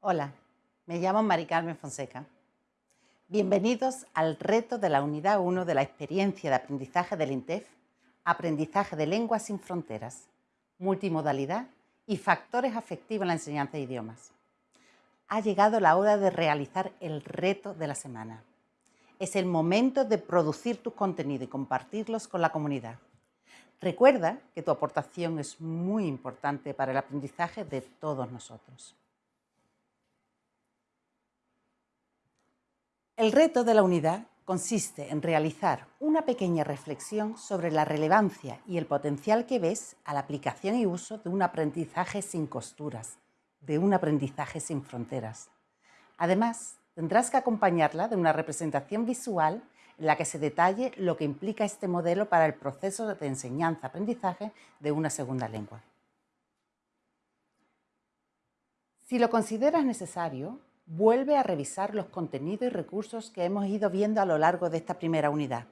Hola, me llamo Mari Carmen Fonseca. Bienvenidos al reto de la Unidad 1 de la experiencia de aprendizaje del INTEF, Aprendizaje de Lenguas sin Fronteras, Multimodalidad y Factores Afectivos en la Enseñanza de Idiomas. Ha llegado la hora de realizar el reto de la semana. Es el momento de producir tus contenidos y compartirlos con la comunidad. Recuerda que tu aportación es muy importante para el aprendizaje de todos nosotros. El reto de la unidad consiste en realizar una pequeña reflexión sobre la relevancia y el potencial que ves a la aplicación y uso de un aprendizaje sin costuras, de un aprendizaje sin fronteras. Además, tendrás que acompañarla de una representación visual en la que se detalle lo que implica este modelo para el proceso de enseñanza-aprendizaje de una segunda lengua. Si lo consideras necesario, vuelve a revisar los contenidos y recursos que hemos ido viendo a lo largo de esta primera unidad.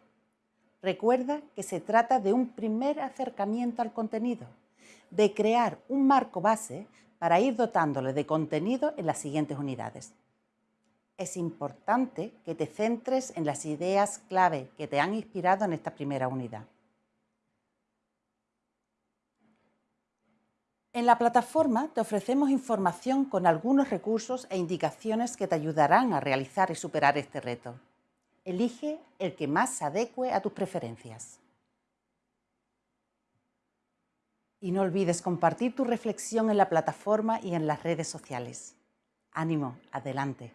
Recuerda que se trata de un primer acercamiento al contenido, de crear un marco base para ir dotándole de contenido en las siguientes unidades es importante que te centres en las ideas clave que te han inspirado en esta primera unidad. En la plataforma te ofrecemos información con algunos recursos e indicaciones que te ayudarán a realizar y superar este reto. Elige el que más se adecue a tus preferencias. Y no olvides compartir tu reflexión en la plataforma y en las redes sociales. Ánimo, adelante.